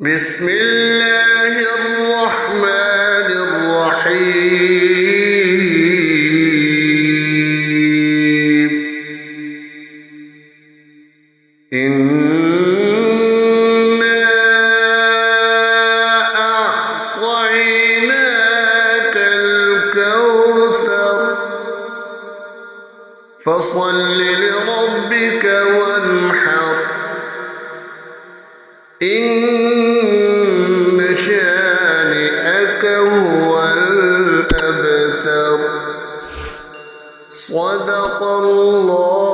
بسم الله الرحمن الرحيم. إنا أعطيناك الكوثر. فصل لربك وانحر. إن صدق الله